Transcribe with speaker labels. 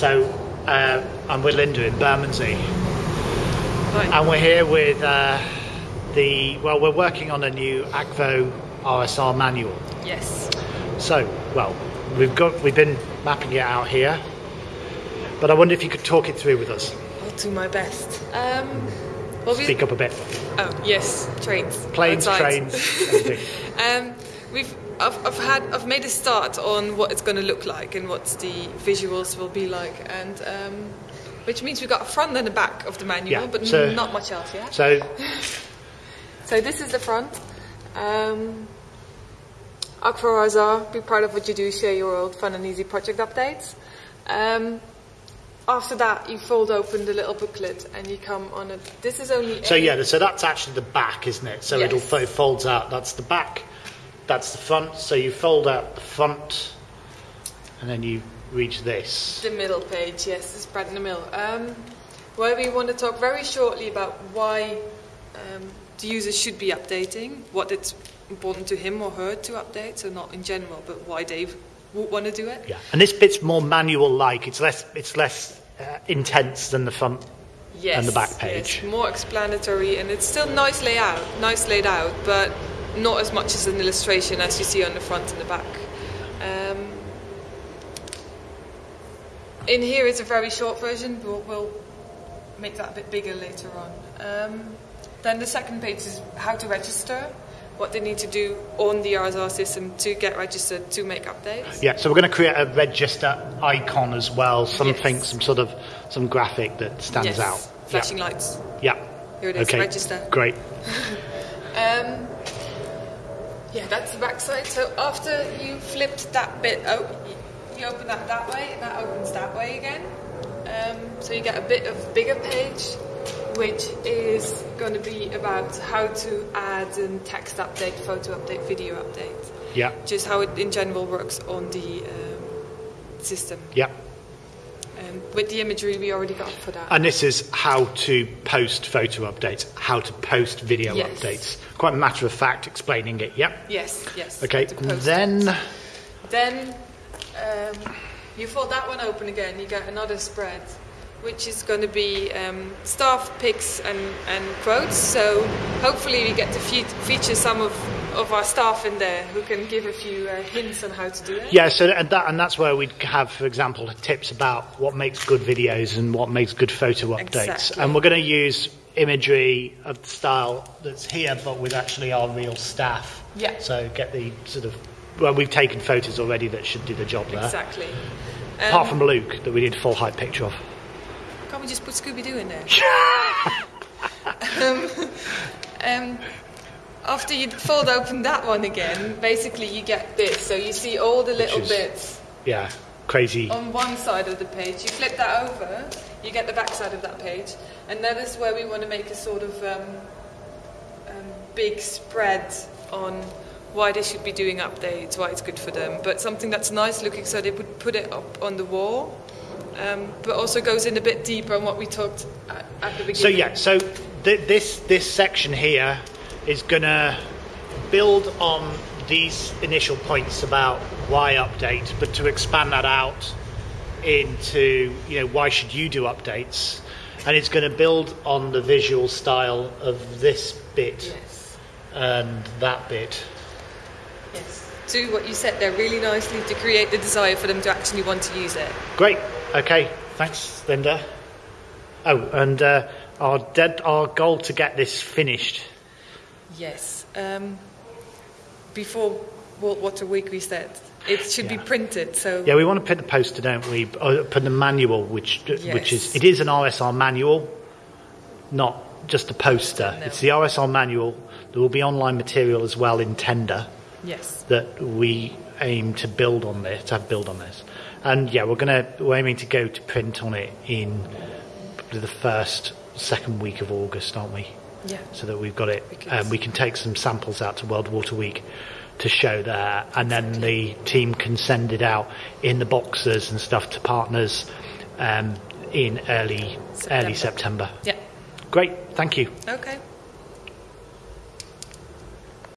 Speaker 1: So uh, I'm with Linda in Bermondsey,
Speaker 2: Right.
Speaker 1: and we're here with uh, the well, we're working on a new Akvo RSR manual.
Speaker 2: yes.
Speaker 1: So, well, we've got we've been mapping it out here, but I wonder if you could talk it through with us.
Speaker 2: I'll do my best. Um, well, we-
Speaker 1: Speak up a bit.
Speaker 2: Oh yes, trains.
Speaker 1: Planes,
Speaker 2: outside.
Speaker 1: trains,
Speaker 2: um, we've I've, I've had I've made a start on what it's going to look like and what the visuals will be like, and um, which means we've got a front and a back of the manual,
Speaker 1: Yeah,
Speaker 2: but
Speaker 1: so-
Speaker 2: not much else yet.
Speaker 1: So,
Speaker 2: So this is the front. Um, Akvo RSR, be proud of what you do, share your old fun and easy project updates. Um, after that, you fold open the little booklet and you come on a. This is only.
Speaker 1: so yeah, so that's actually the back, isn't it? So
Speaker 2: Yes.
Speaker 1: it folds out. That's the back. That's the front. So you fold out the front, and then you reach this.
Speaker 2: The middle page, yes, it's spread in the middle. Um, where we want to talk very shortly about why um, the user should be updating, what it's important to him or her to update, so not in general, but why they would want to do it.
Speaker 1: Yeah, and this bit's more manual-like. It's less. It's less uh, intense than the front.
Speaker 2: Yes,
Speaker 1: and the back page.
Speaker 2: yes, more explanatory, and it's still nice layout, nice laid out, but not as much as an illustration as you see on the front and the back. Um, in here is a very short version, but we'll make that a bit bigger later on. Um, then the second page is how to register, what they need to do on the RSR system to get registered to make updates.
Speaker 1: Yeah, so we're going to create a register icon as well. Something,
Speaker 2: Yes.
Speaker 1: some sort of some graphic that stands
Speaker 2: yes,
Speaker 1: out.
Speaker 2: flashing lights.
Speaker 1: Yeah.
Speaker 2: Here it is,
Speaker 1: okay.
Speaker 2: register.
Speaker 1: Great.
Speaker 2: Um, yeah, that's the back side. So after you flipped that bit out, you open that that way, and that opens that way again. Um, so you get a bit of bigger page, which is going to be about how to add and text update, photo update, video update.
Speaker 1: Yeah.
Speaker 2: Just how it in general works on the um, system.
Speaker 1: Yeah.
Speaker 2: Um, with the imagery we already got for that.
Speaker 1: And this is how to post photo updates, how to post video
Speaker 2: Yes.
Speaker 1: updates. Quite a matter of fact explaining it. Yep.
Speaker 2: yes, yes.
Speaker 1: Okay.
Speaker 2: to
Speaker 1: And
Speaker 2: post
Speaker 1: then
Speaker 2: it. Then um, you fold that one open again, you get another spread, which is going to be um, staff picks and, and quotes. So hopefully we get to fe- feature some of, of our staff in there who can give a few uh, hints on how to do it.
Speaker 1: yeah, so and that and that's where we'd have, for example, tips about what makes good videos and what makes good photo updates.
Speaker 2: Exactly.
Speaker 1: And we're going to use imagery of the style that's here, but with actually our real staff.
Speaker 2: Yeah.
Speaker 1: So get the sort of well, we've taken photos already that should do the job there.
Speaker 2: Exactly.
Speaker 1: Apart
Speaker 2: Um,
Speaker 1: from Luke, that we did a full height picture of.
Speaker 2: Can't we just put Scooby Doo in there? um, um, after you fold open that one again, basically you get this. So you see all the little
Speaker 1: is-
Speaker 2: bits
Speaker 1: Yeah, crazy.
Speaker 2: on one side of the page. You flip that over, you get the back side of that page, and that is where we want to make a sort of um, um, big spread on why they should be doing updates, why it's good for them, but something that's nice looking, so they would put it up on the wall. Um, but also goes in a bit deeper on what we talked at, at the beginning.
Speaker 1: So yeah, so th- this this section here is gonna build on these initial points about why update, but to expand that out into you know why should you do updates, and it's going to build on the visual style of this bit
Speaker 2: Yes.
Speaker 1: and that bit.
Speaker 2: Yes. Do what you said there really nicely to create the desire for them to actually want to use it.
Speaker 1: Great. Okay. Thanks, Linda. Oh, and uh, our dead our goal to get this finished.
Speaker 2: Yes. Um, before World Water Week, we said it should be printed. So
Speaker 1: Yeah, we want to put the poster, don't we? Uh, put the manual, which which is it is an RSR manual, not just a poster.
Speaker 2: No.
Speaker 1: It's the RSR manual. There will be online material as well in Tender
Speaker 2: yes,
Speaker 1: that we aim to build on this, to have build on this. And yeah, we're gonna we're aiming to go to print on it in probably the first second week of August, aren't we?
Speaker 2: Yeah,
Speaker 1: so that we've got it.
Speaker 2: Because-
Speaker 1: Um, we can take some samples out to World Water Week to show there, and then the team can send it out in the boxes and stuff to partners um, in early
Speaker 2: September.
Speaker 1: early September.
Speaker 2: yeah.
Speaker 1: Great, thank you.
Speaker 2: Okay.